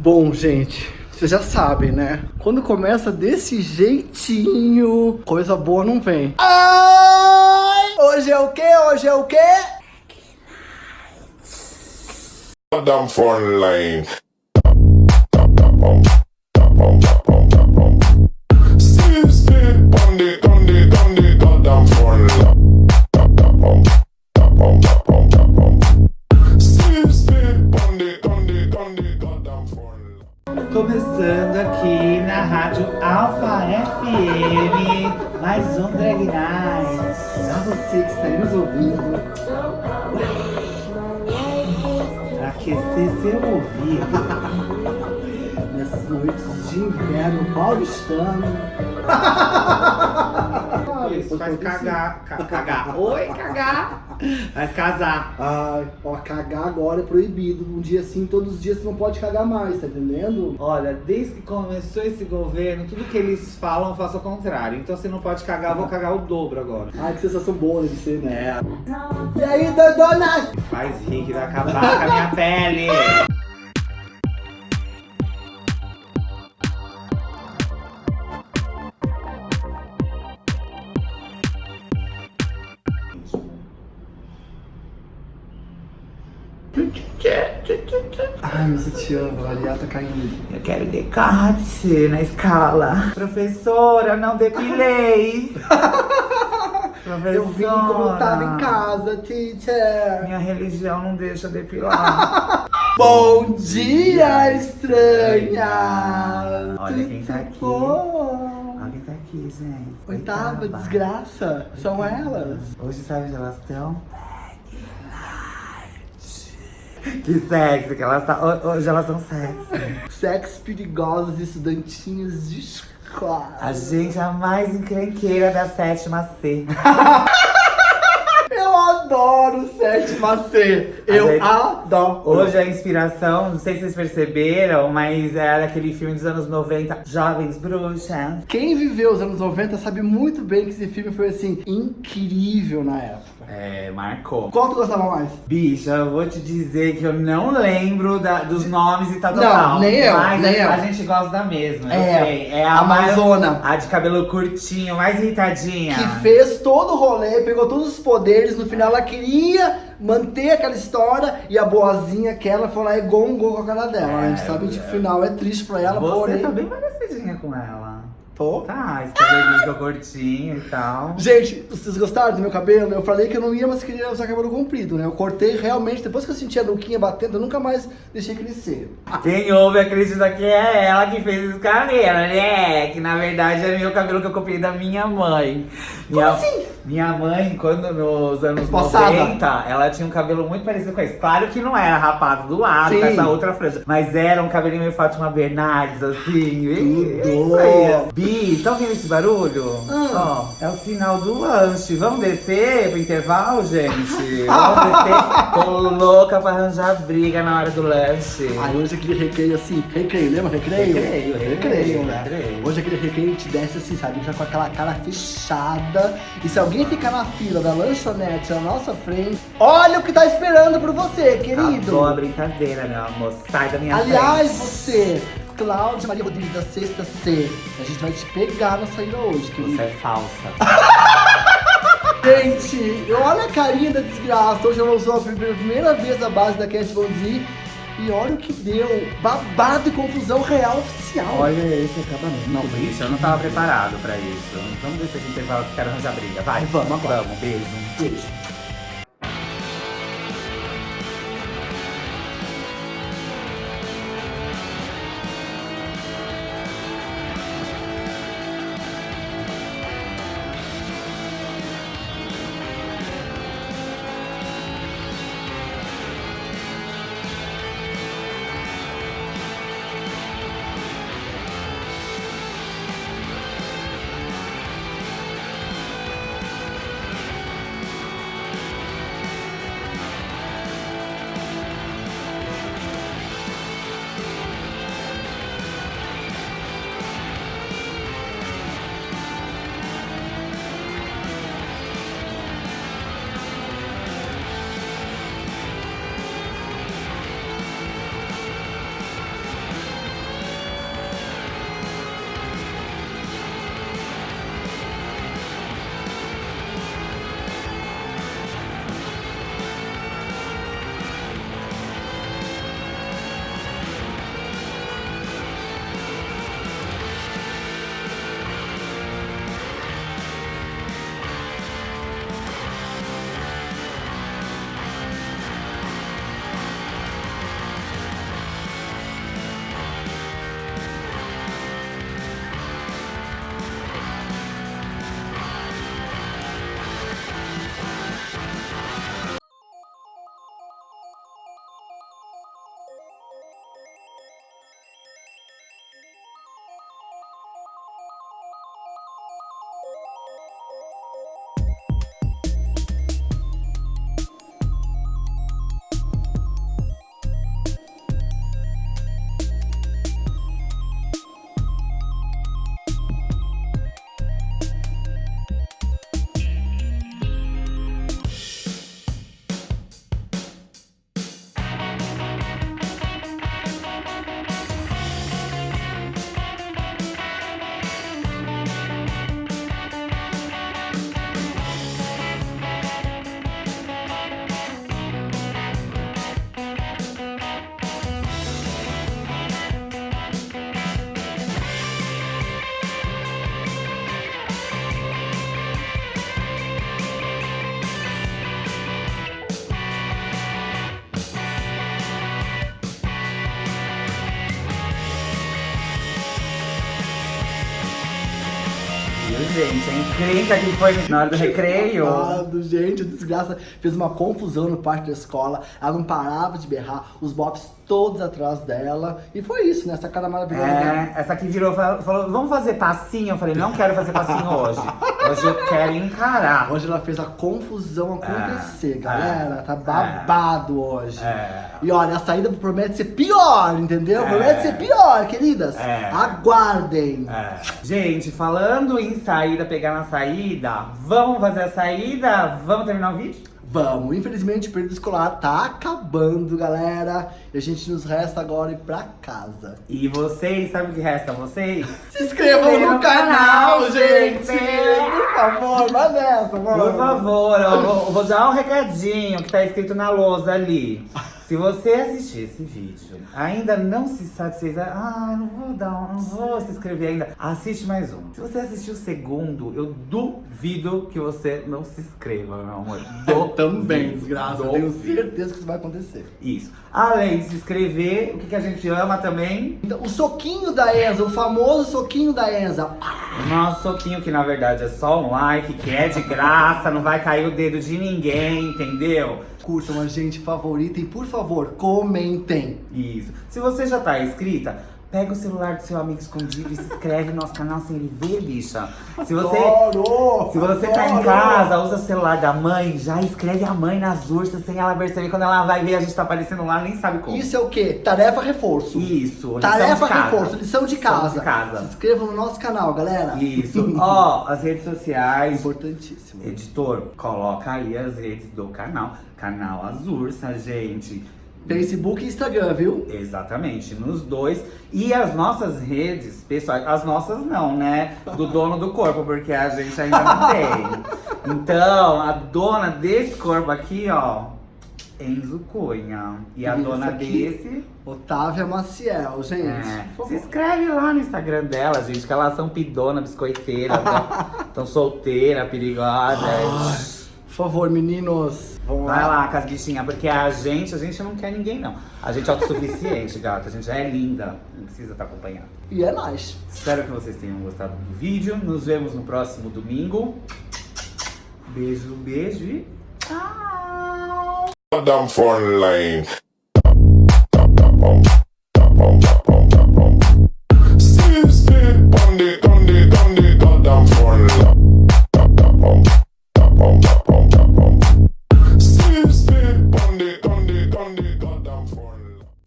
Bom, gente, vocês já sabem, né? Quando começa desse jeitinho, coisa boa não vem. Ai! Hoje é o quê? Hoje é o quê? Damn phone Night. Pra você que está aí nos ouvindo, Pra aquecer seu ouvido. nessas noites de inverno paulistano. Isso, faz cagar, ca- cagar. Oi, cagar. Faz casar. Ai, ó, cagar agora é proibido. Um dia assim, todos os dias você não pode cagar mais, tá entendendo? Olha, desde que começou esse governo, tudo que eles falam, eu faço ao contrário. Então se não pode cagar, eu vou cagar o dobro agora. Ai, que sensação boa deve ser, né? E aí, Dodona? Faz rir que vai acabar com a minha pele. Te amo, a Ariel tá caindo. Eu quero decote na escala. Professora, não depilei. Professora. Eu vim como eu tava em casa, teacher. Minha religião não deixa depilar. Bom dia, estranha! Olha quem tá aqui. Bom. Alguém tá aqui, gente. Oitava, Oitava. desgraça. São elas. Hoje sabe onde elas estão? Que sexy que elas estão. Hoje elas estão sexy. Sexos perigosos, estudantinhos de escola. A gente é a mais encrenqueira da sétima C. Eu adoro sétima C. Eu adoro. Hoje a inspiração, não sei se vocês perceberam, mas é daquele filme dos anos 90, Jovens Bruxas. Quem viveu os anos 90 sabe muito bem que esse filme foi assim, incrível na época. É, marcou. Qual tu gostava mais? Bicha, eu vou te dizer que eu não lembro da- dos nomes e tal, tal, Não, nem eu, Mas nem a, eu. a gente gosta da mesma, eu É, sei. É a Amazona. mais- a de cabelo curtinho, mais irritadinha. Que fez todo o rolê, pegou todos os poderes, no final ela queria manter aquela história e a boazinha que ela foi lá e gongou com a cara dela. a gente É, sabe que é. o final é triste pra ela, Você porém. tá bem parecidinha com ela. Tô. Tá, ficou curtinho e tal. Gente, vocês gostaram do meu cabelo? Eu falei que eu não ia mais querer usar cabelo comprido, né? Eu cortei realmente, depois que eu senti a nuquinha batendo, eu nunca mais deixei crescer. Quem ouve acredita que é ela que fez esse cabelo, né? Que na verdade é meu cabelo que eu copiei da minha mãe. Minha, assim? Minha mãe, quando nos anos Passada. 90, ela tinha um cabelo muito parecido com esse. Claro que não era rapado do lado, Sim. com essa outra franja. Mas era um cabelinho meio Fátima Bernardes, assim. Tudo. Isso aí. Bi, tá ouvindo esse barulho? Ah. Ó, é o sinal do lanche. Vamos descer pro intervalo, gente? Vamos descer. Tô louca pra arranjar briga na hora do lanche. Aí hoje aquele recreio assim, recreio, lembra recreio? Recreio, recreio, recreio, né? recreio. Hoje aquele recreio te desce assim, sabe? Já com aquela cara fechada. E se alguém ficar na fila da lanchonete na nossa frente, olha o que tá esperando por você, querido. Acabou a brincadeira, meu amor. Sai da minha Aliás, frente. você, Cláudia Maria Rodrigues da Sexta C, a gente vai te pegar na saída hoje, querido. Você é falsa. Gente, olha a carinha da desgraça. Hoje ela usou a primeira, primeira vez a base da Cat Von D. E olha o que deu. Babado e confusão real oficial. Olha esse acabamento. Não, bicho, eu não tava preparado pra isso. Vamos aqui no intervalo que eu quero arranjar briga. Vai. Vamos agora. Vamos, beijo. Beijo. Gente? A encrenca que foi na hora do recreio. Babado, gente, desgraça fez uma confusão no parque da escola. Ela não parava de berrar, os bofs todos atrás dela. E foi isso, né? Essa cara maravilhosa. É, essa aqui virou e falou, vamos fazer passinho? Eu falei, não quero fazer passinho hoje. Hoje eu quero encarar. Hoje ela fez a confusão acontecer, É, galera. é, tá babado hoje. É. E olha, a saída promete ser pior, entendeu? É. Promete ser pior, queridas. É. Aguardem. É. Gente, falando em saída, pegar na saída, vamos fazer a saída? Vamos terminar o vídeo? Vamos, infelizmente o período escolar tá acabando, galera. E a gente nos resta agora ir pra casa. E vocês, sabe o que resta vocês? Se inscrevam inscreva no canal, canal, gente! Por favor, vai nessa, mano. Por favor, eu vou, vou dar um recadinho que tá escrito na lousa ali. Se você assistir esse vídeo, ainda não se satisfez, ah, não vou dar, não vou se inscrever ainda, assiste mais um. Se você assistir o segundo, eu duvido que você não se inscreva, meu amor. Eu também, desgraça. Eu tenho certeza que isso vai acontecer. Isso. Além de se inscrever, o que, que a gente ama também? Então, o soquinho da Enza, o famoso soquinho da Enza. O nosso soquinho, que na verdade é só um like, que é de graça, não vai cair o dedo de ninguém, entendeu? Curtam a gente, favoritem, por favor, comentem. Isso. Se você já tá inscrita, pega o celular do seu amigo escondido e se inscreve no nosso canal sem ele ver, bicha. Se você, Adoro! se você tá em casa, usa o celular da mãe, já escreve a mãe nas ursas sem ela perceber. Quando ela vai ver, a gente tá aparecendo lá, nem sabe como. Isso é o quê? Tarefa reforço. Isso. lição Tarefa reforço, lição de Lição casa. de casa. Se inscrevam no nosso canal, galera. Isso. Ó, as redes sociais. Importantíssimo. Editor, coloca aí as redes do canal. Canal Azursa, gente. Facebook e Instagram, viu? Exatamente, nos dois. E as nossas redes pessoais, as nossas não, né? Do dono do corpo, porque a gente ainda não tem. Então, a dona desse corpo aqui, ó, Enzo Cunha. E a E dona aqui? desse. Otávia Maciel, gente. É, se inscreve lá no Instagram dela, gente, que elas são pidona, biscoiteira, tão, tão solteira, perigosa. Por favor, meninos. Vamos Vai lá. lá com as bichinhas, porque a gente, a gente não quer ninguém, não. A gente é autossuficiente, gata. A gente já é linda. Não precisa estar acompanhado. E é nóis. Espero que vocês tenham gostado do vídeo. Nos vemos no próximo domingo. Beijo, beijo e tchau!